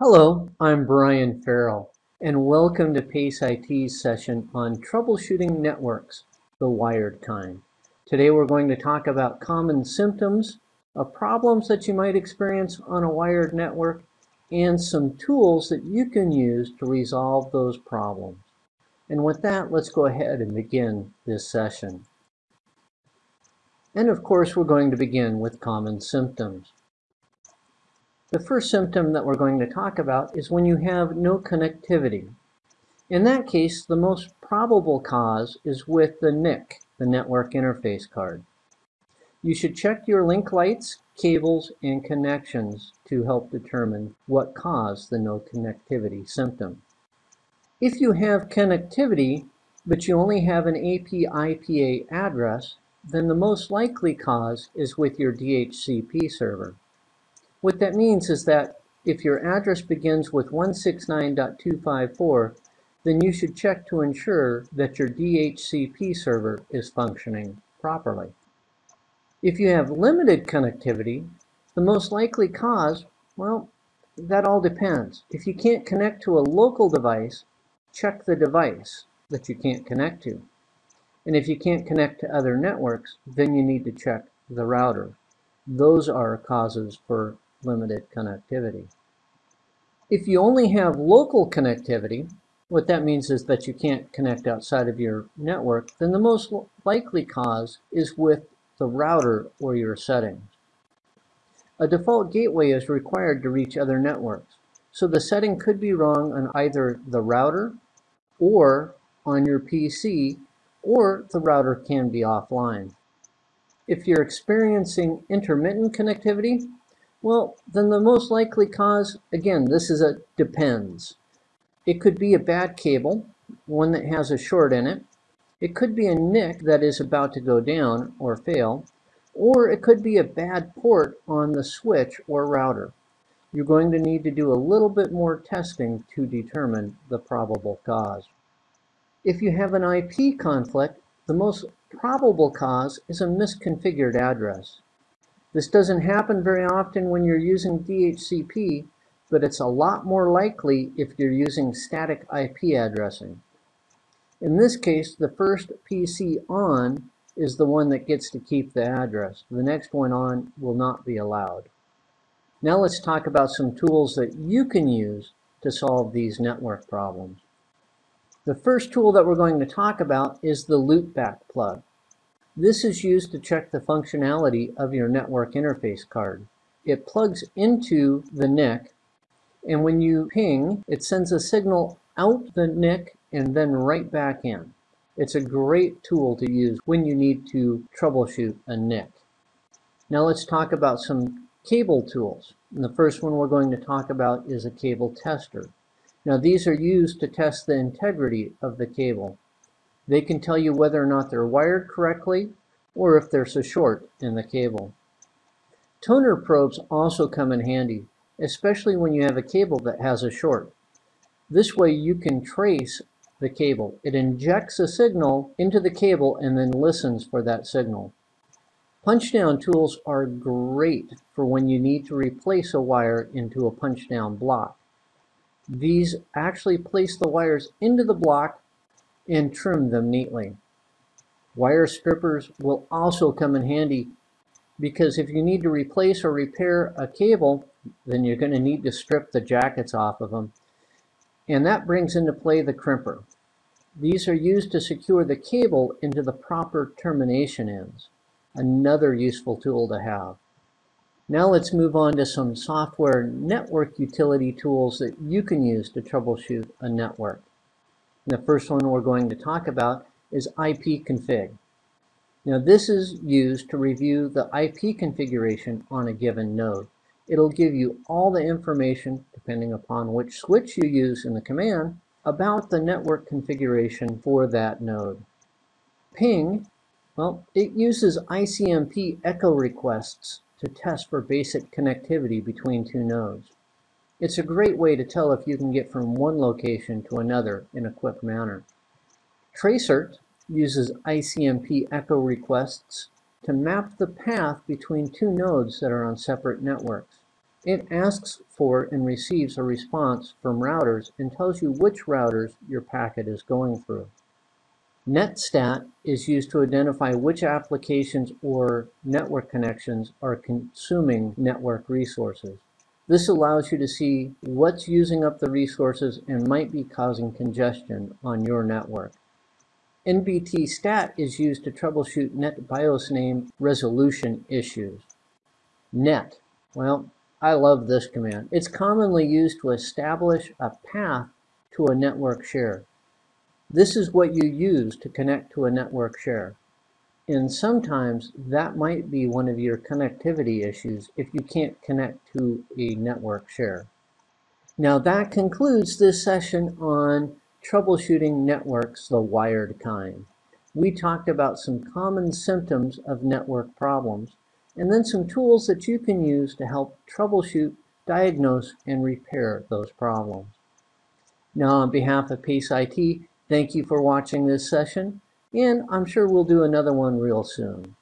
Hello, I'm Brian Farrell, and welcome to PACE IT's session on troubleshooting networks, the wired kind. Today we're going to talk about common symptoms of problems that you might experience on a wired network and some tools that you can use to resolve those problems. And with that, let's go ahead and begin this session. And of course, we're going to begin with common symptoms. The first symptom that we're going to talk about is when you have no connectivity. In that case, the most probable cause is with the NIC, the network interface card. You should check your link lights, cables, and connections to help determine what caused the no connectivity symptom. If you have connectivity, but you only have an APIPA address, then the most likely cause is with your DHCP server. What that means is that if your address begins with 169.254, then you should check to ensure that your DHCP server is functioning properly. If you have limited connectivity, the most likely cause, well, that all depends. If you can't connect to a local device, check the device that you can't connect to. And if you can't connect to other networks, then you need to check the router. Those are causes for limited connectivity. If you only have local connectivity, what that means is that you can't connect outside of your network, then the most likely cause is with the router or your settings. A default gateway is required to reach other networks, so the setting could be wrong on either the router or on your PC, or the router can be offline. If you're experiencing intermittent connectivity, well, then the most likely cause, again, this is a depends. It could be a bad cable, one that has a short in it. It could be a NIC that is about to go down or fail, or it could be a bad port on the switch or router. You're going to need to do a little bit more testing to determine the probable cause. If you have an IP conflict, the most probable cause is a misconfigured address. This doesn't happen very often when you're using DHCP, but it's a lot more likely if you're using static IP addressing. In this case, the first PC on is the one that gets to keep the address. The next one on will not be allowed. Now let's talk about some tools that you can use to solve these network problems. The first tool that we're going to talk about is the loopback plug. This is used to check the functionality of your network interface card. It plugs into the NIC, and when you ping, it sends a signal out the NIC and then right back in. It's a great tool to use when you need to troubleshoot a NIC. Now let's talk about some cable tools. And the first one we're going to talk about is a cable tester. Now these are used to test the integrity of the cable. They can tell you whether or not they're wired correctly or if there's a short in the cable. Toner probes also come in handy, especially when you have a cable that has a short. This way you can trace the cable. It injects a signal into the cable and then listens for that signal. Punchdown tools are great for when you need to replace a wire into a punchdown block. These actually place the wires into the block and trim them neatly. Wire strippers will also come in handy because if you need to replace or repair a cable, then you're going to need to strip the jackets off of them. And that brings into play the crimper. These are used to secure the cable into the proper termination ends. Another useful tool to have. Now let's move on to some software network utility tools that you can use to troubleshoot a network. The first one we're going to talk about is ipconfig. Now this is used to review the IP configuration on a given node. It'll give you all the information, depending upon which switch you use in the command, about the network configuration for that node. Ping, well, it uses ICMP echo requests to test for basic connectivity between two nodes. It's a great way to tell if you can get from one location to another in a quick manner. Tracert uses ICMP echo requests to map the path between two nodes that are on separate networks. It asks for and receives a response from routers and tells you which routers your packet is going through. NetStat is used to identify which applications or network connections are consuming network resources. This allows you to see what's using up the resources and might be causing congestion on your network. NBT stat is used to troubleshoot NetBIOS name resolution issues. Net, well, I love this command. It's commonly used to establish a path to a network share. This is what you use to connect to a network share. And sometimes that might be one of your connectivity issues if you can't connect to a network share. Now that concludes this session on troubleshooting networks the wired kind. We talked about some common symptoms of network problems and then some tools that you can use to help troubleshoot, diagnose, and repair those problems. Now on behalf of Pace IT, thank you for watching this session and I'm sure we'll do another one real soon.